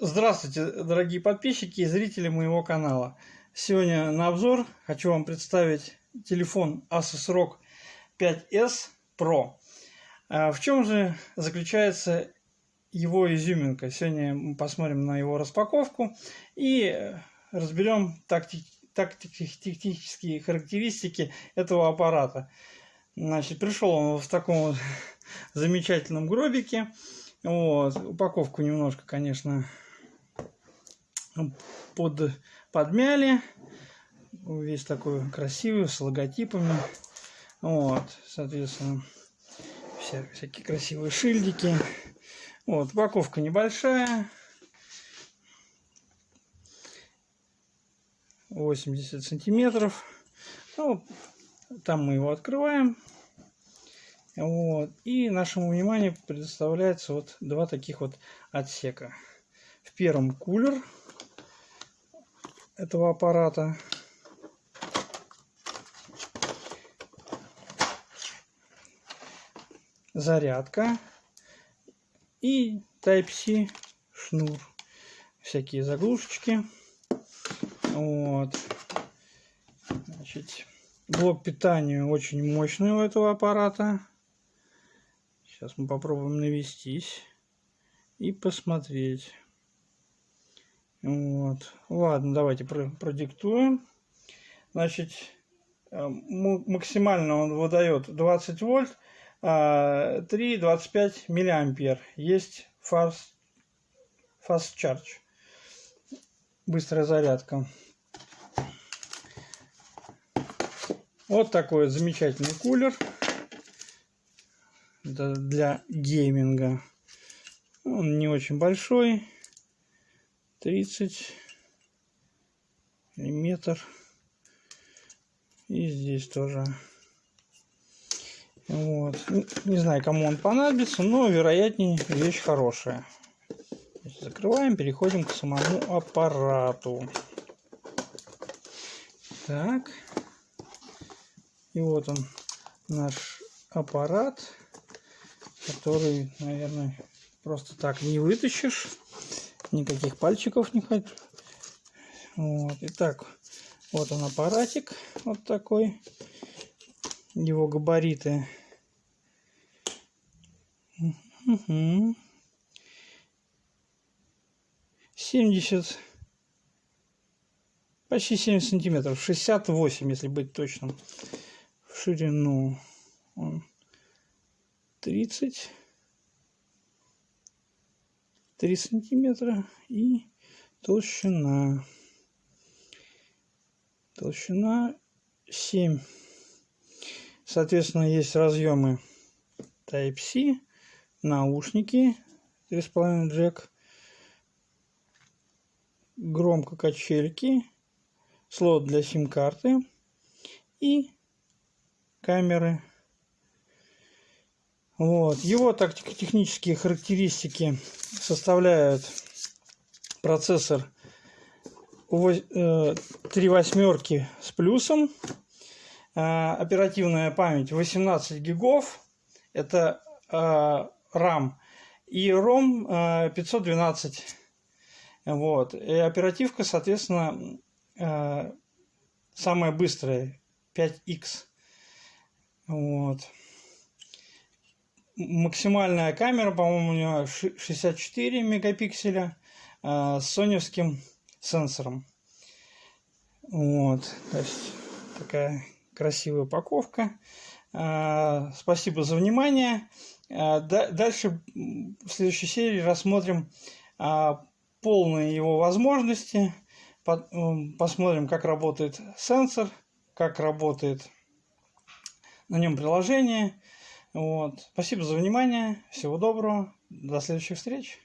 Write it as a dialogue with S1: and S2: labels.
S1: Здравствуйте, дорогие подписчики и зрители моего канала. Сегодня на обзор хочу вам представить телефон Asus ROG 5s Pro. А В чем же заключается его изюминка? Сегодня мы посмотрим на его распаковку и разберем такти тактические характеристики этого аппарата. Значит, пришел он в таком вот замечательном гробике. Вот. Упаковку немножко, конечно, под, подмяли. Весь такой красивый, с логотипами. Вот, соответственно, вся, всякие красивые шильдики. Вот, упаковка небольшая. 80 сантиметров. Ну, там мы его открываем. Вот. И нашему вниманию предоставляется вот два таких вот отсека. В первом кулер этого аппарата. Зарядка и Type-C шнур. Всякие заглушечки. Вот. Значит, блок питания очень мощный у этого аппарата. Сейчас мы попробуем навестись и посмотреть. Вот. Ладно, давайте продиктуем. Значит, э, максимально он выдает 20 вольт, 3,25 а, миллиампер. Есть fast, fast charge. Быстрая зарядка. Вот такой замечательный кулер для гейминга. Он не очень большой. 30 миллиметр. И здесь тоже. Вот. Не знаю, кому он понадобится, но, вероятнее, вещь хорошая. Закрываем, переходим к самому аппарату. Так. И вот он, наш аппарат который, наверное, просто так не вытащишь. Никаких пальчиков не хочу. Вот. Итак, вот он аппаратик. Вот такой. Его габариты. Угу. 70 почти 70 сантиметров 68 если быть точным в ширину он 30 3 сантиметра и толщина. Толщина 7 соответственно есть разъемы Type-C наушники 3,5 джек громко качельки слот для сим-карты и камеры вот. Его тактико-технические характеристики составляют процессор 3 э, восьмерки с плюсом, э, оперативная память 18 гигов, это э, RAM, и ROM 512. Вот. И оперативка, соответственно, самая быстрая 5X. Вот максимальная камера, по-моему, у нее 64 мегапикселя э, с соневским сенсором. Вот, то есть такая красивая упаковка. Э, спасибо за внимание. Э, дальше в следующей серии рассмотрим полные его возможности. По, посмотрим, как работает сенсор, как работает на нем приложение. Вот. Спасибо за внимание. Всего доброго. До следующих встреч.